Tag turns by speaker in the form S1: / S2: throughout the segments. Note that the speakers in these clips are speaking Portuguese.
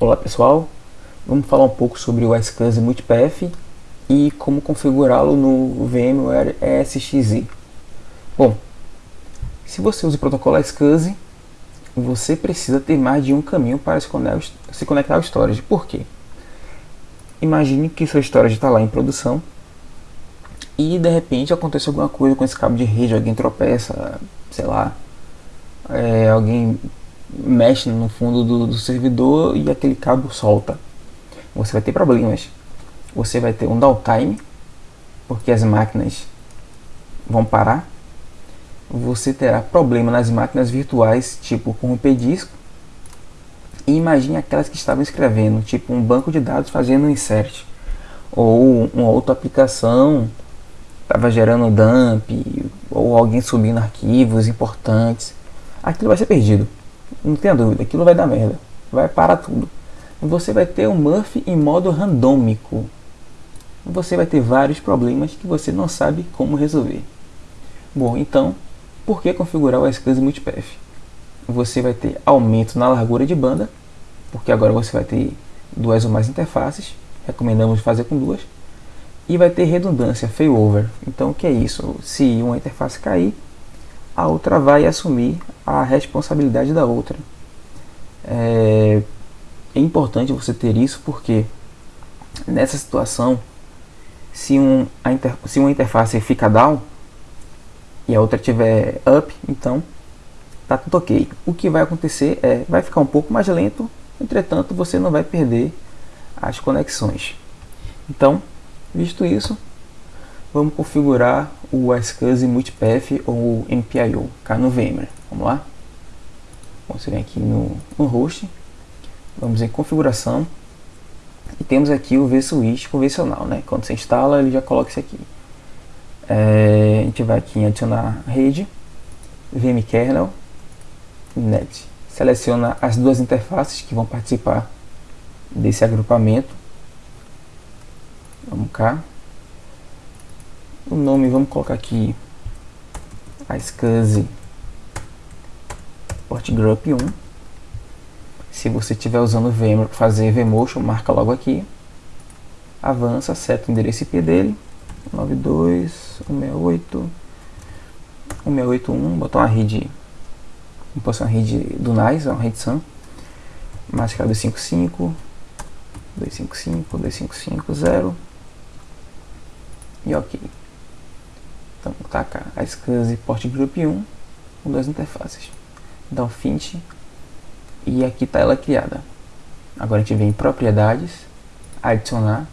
S1: Olá pessoal, vamos falar um pouco sobre o iSCSI Multipath e como configurá-lo no VMware ESXi. Bom, se você usa o protocolo iSCSI, você precisa ter mais de um caminho para se conectar ao storage. Por quê? Imagine que seu storage está lá em produção e de repente acontece alguma coisa com esse cabo de rede, alguém tropeça, sei lá, é, alguém mexe no fundo do, do servidor e aquele cabo solta. Você vai ter problemas. Você vai ter um downtime, porque as máquinas vão parar. Você terá problema nas máquinas virtuais, tipo corromper disco. E imagine aquelas que estavam escrevendo, tipo um banco de dados fazendo um insert. Ou uma outra aplicação estava gerando dump, ou alguém subindo arquivos importantes. Aquilo vai ser perdido. Não tenha dúvida, aquilo vai dar merda. Vai parar tudo. Você vai ter um Murphy em modo randômico. Você vai ter vários problemas que você não sabe como resolver. Bom, então, por que configurar o SCSI Multipath? Você vai ter aumento na largura de banda, porque agora você vai ter duas ou mais interfaces, recomendamos fazer com duas, e vai ter redundância, failover. Então, o que é isso? Se uma interface cair, a outra vai assumir a responsabilidade da outra. É, é importante você ter isso porque nessa situação, se, um, inter, se uma interface fica down e a outra tiver up, então tá tudo ok. O que vai acontecer é, vai ficar um pouco mais lento, entretanto você não vai perder as conexões. Então, visto isso, vamos configurar o iSCSI Multipath ou MPIO cá no VMware. Vamos lá? Bom, você vem aqui no, no host, vamos em configuração e temos aqui o vSwitch convencional, né? Quando você instala, ele já coloca isso aqui. É, a gente vai aqui em adicionar rede, vmkernel, net. Seleciona as duas interfaces que vão participar desse agrupamento. Vamos cá, o nome vamos colocar aqui iSCSI Port Group 1 se você estiver usando VMware para fazer vMotion, marca logo aqui. Avança, seta o endereço IP dele. 92.168.168.1 botar uma rede vamos pôr uma rede do NICE, uma rede SAM máscara 255 255, 2550 e ok então, tá cá, a SCSI Port Group 1 com duas interfaces. Então, Fint e aqui está ela criada. Agora a gente vem em propriedades, adicionar,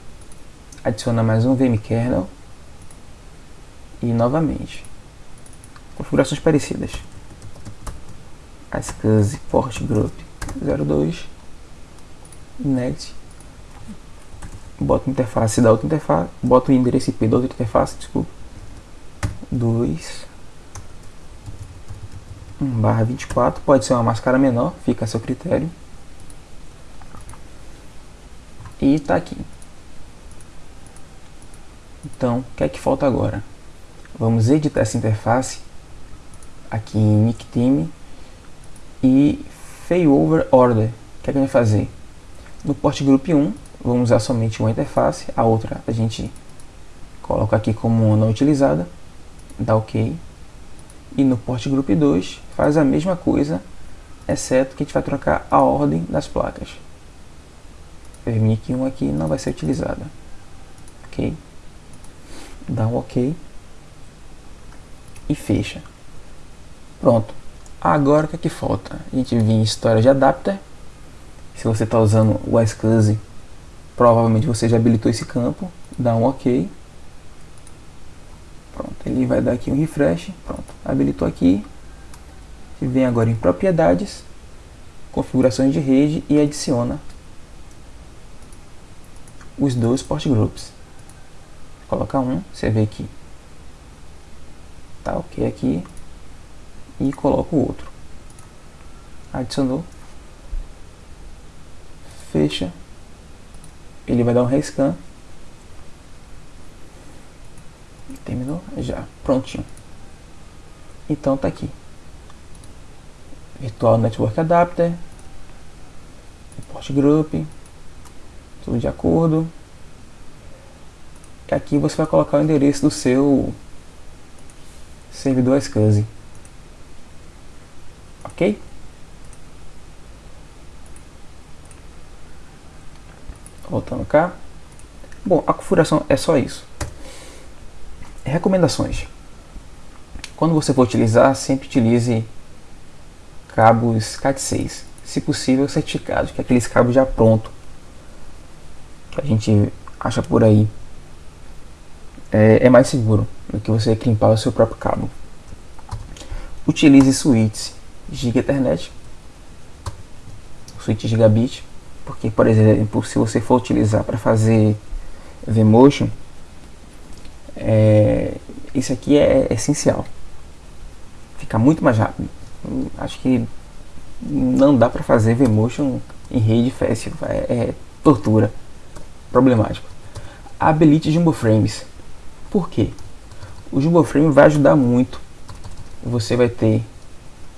S1: adiciona mais um vmkernel e novamente. Configurações parecidas. A SCSI Port Group 02 next bota interface da outra interface, bota o endereço IP da outra interface, desculpa 2 1 barra 24, pode ser uma máscara menor, fica a seu critério. E está aqui. Então, o que é que falta agora? Vamos editar essa interface aqui em NickTeam e Failover Order. O que é que a gente vai fazer? No port group 1, vamos usar somente uma interface, a outra a gente coloca aqui como não utilizada dá OK. E no port group 2 faz a mesma coisa, exceto que a gente vai trocar a ordem das placas. Permite que um aqui não vai ser utilizada. Ok? Dá um OK. E fecha. Pronto. Agora o que, é que falta? A gente vem em história de adapter. Se você está usando o iSCSI, provavelmente você já habilitou esse campo. Dá um OK. Ele vai dar aqui um refresh. Pronto, habilitou aqui. E vem agora em propriedades, configurações de rede e adiciona os dois port groups. Coloca um, você vê que tá ok aqui e coloca o outro. Adicionou. Fecha. Ele vai dar um rescan Já. Prontinho. Então tá aqui. Virtual Network Adapter. Port Group, tudo de acordo. E aqui você vai colocar o endereço do seu servidor SCSI. Ok? Voltando cá. Bom, a configuração é só isso. Recomendações. Quando você for utilizar, sempre utilize cabos CAT6. Se possível, certificados, que é aqueles cabos já pronto que a gente acha por aí. É, é mais seguro do que você crimpar o seu próprio cabo. Utilize switches Giga Ethernet, switch gigabit, porque, por exemplo, se você for utilizar para fazer Vmotion, isso aqui é essencial. Fica muito mais rápido. Acho que não dá para fazer Vmotion em rede fácil, é, é tortura, problemático. Habilite Jumbo Frames. Por quê? O Jumbo Frame vai ajudar muito. Você vai ter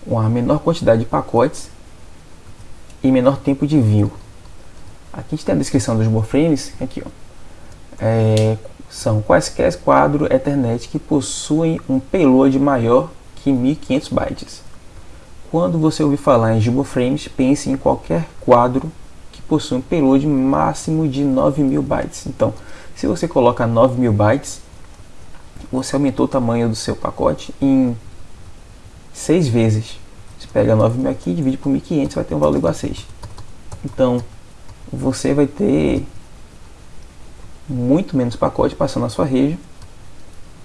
S1: uma menor quantidade de pacotes e menor tempo de envio. Aqui a gente tem a descrição dos Jumbo Frames, aqui ó. É, são quaisquer quadros Ethernet que possuem um payload maior que 1500 bytes. Quando você ouvir falar em Jumbo Frames, pense em qualquer quadro que possui um payload máximo de 9000 bytes. Então, se você coloca 9000 bytes, você aumentou o tamanho do seu pacote em 6 vezes. Você pega 9000 aqui, divide por 1500, vai ter um valor igual a 6. Então, você vai ter muito menos pacote passando na sua rede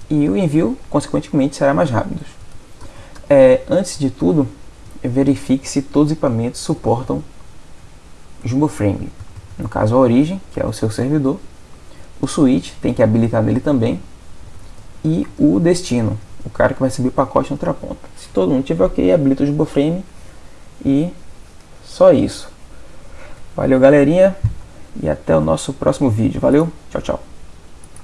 S1: e o envio, consequentemente, será mais rápido. É, antes de tudo, verifique se todos os equipamentos suportam Jumbo Frame. No caso, a origem, que é o seu servidor, o switch tem que habilitar nele também, e o destino, o cara que vai receber o pacote na outra ponta. Se todo mundo tiver ok, habilita o Jumbo Frame e só isso. Valeu, galerinha, e até o nosso próximo vídeo. Valeu, tchau, tchau.